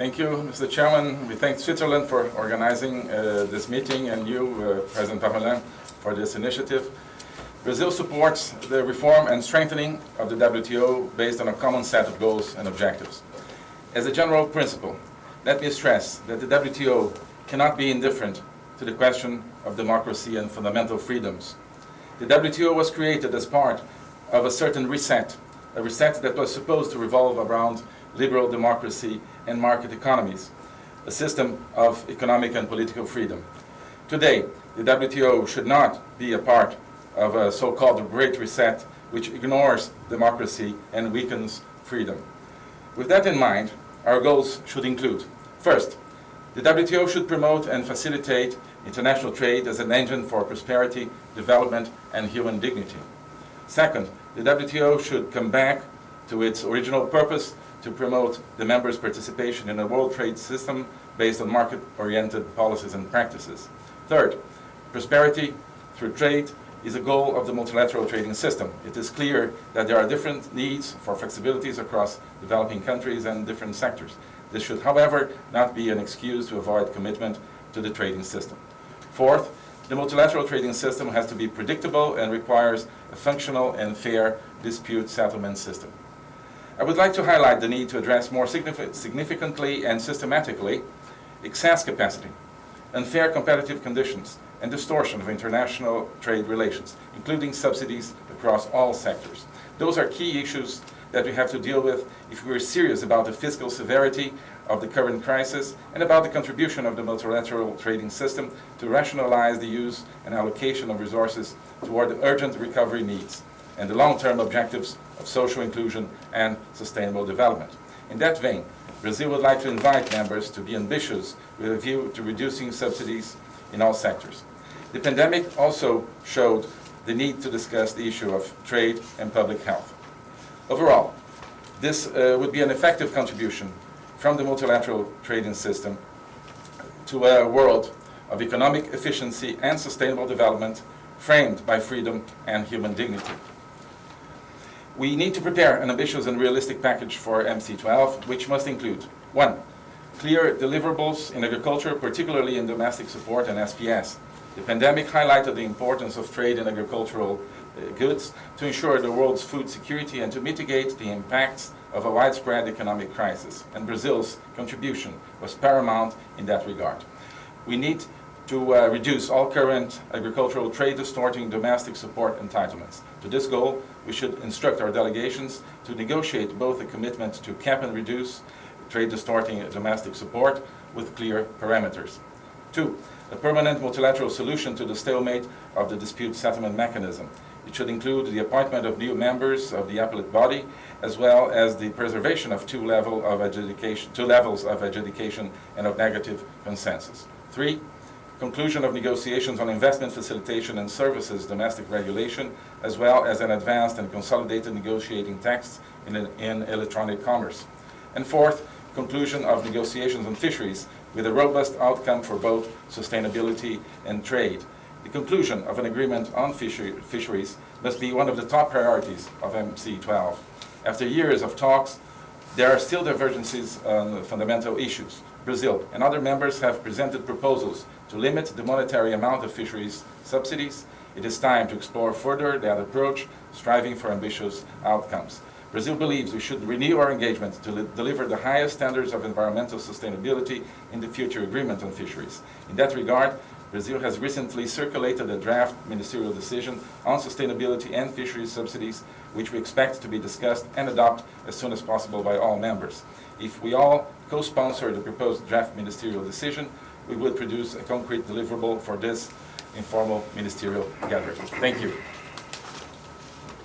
Thank you, Mr. Chairman. We thank Switzerland for organizing uh, this meeting and you, uh, President Parmelin, for this initiative. Brazil supports the reform and strengthening of the WTO based on a common set of goals and objectives. As a general principle, let me stress that the WTO cannot be indifferent to the question of democracy and fundamental freedoms. The WTO was created as part of a certain reset, a reset that was supposed to revolve around liberal democracy and market economies, a system of economic and political freedom. Today, the WTO should not be a part of a so-called Great Reset which ignores democracy and weakens freedom. With that in mind, our goals should include, first, the WTO should promote and facilitate international trade as an engine for prosperity, development, and human dignity. Second, the WTO should come back to its original purpose to promote the members' participation in a world trade system based on market-oriented policies and practices. Third, prosperity through trade is a goal of the multilateral trading system. It is clear that there are different needs for flexibilities across developing countries and different sectors. This should, however, not be an excuse to avoid commitment to the trading system. Fourth, the multilateral trading system has to be predictable and requires a functional and fair dispute settlement system. I would like to highlight the need to address more significantly and systematically excess capacity, unfair competitive conditions, and distortion of international trade relations, including subsidies across all sectors. Those are key issues that we have to deal with if we are serious about the fiscal severity of the current crisis and about the contribution of the multilateral trading system to rationalize the use and allocation of resources toward the urgent recovery needs and the long-term objectives of social inclusion and sustainable development. In that vein, Brazil would like to invite members to be ambitious with a view to reducing subsidies in all sectors. The pandemic also showed the need to discuss the issue of trade and public health. Overall, this uh, would be an effective contribution from the multilateral trading system to a world of economic efficiency and sustainable development framed by freedom and human dignity. We need to prepare an ambitious and realistic package for MC12, which must include, one, clear deliverables in agriculture, particularly in domestic support and SPS. The pandemic highlighted the importance of trade in agricultural uh, goods to ensure the world's food security and to mitigate the impacts of a widespread economic crisis, and Brazil's contribution was paramount in that regard. We need to uh, reduce all current agricultural trade distorting domestic support entitlements. To this goal, we should instruct our delegations to negotiate both a commitment to cap and reduce trade distorting domestic support with clear parameters. Two, a permanent multilateral solution to the stalemate of the dispute settlement mechanism. It should include the appointment of new members of the appellate body, as well as the preservation of two, level of adjudication, two levels of adjudication and of negative consensus. Three, conclusion of negotiations on investment facilitation and services domestic regulation, as well as an advanced and consolidated negotiating text in, in electronic commerce. And fourth, conclusion of negotiations on fisheries with a robust outcome for both sustainability and trade. The conclusion of an agreement on fisheries must be one of the top priorities of MC12. After years of talks, there are still divergences on fundamental issues. Brazil and other members have presented proposals to limit the monetary amount of fisheries subsidies. It is time to explore further that approach, striving for ambitious outcomes. Brazil believes we should renew our engagement to deliver the highest standards of environmental sustainability in the future agreement on fisheries. In that regard, Brazil has recently circulated a draft ministerial decision on sustainability and fisheries subsidies, which we expect to be discussed and adopted as soon as possible by all members. If we all co-sponsor the proposed draft ministerial decision, we would produce a concrete deliverable for this informal ministerial gathering. Thank you.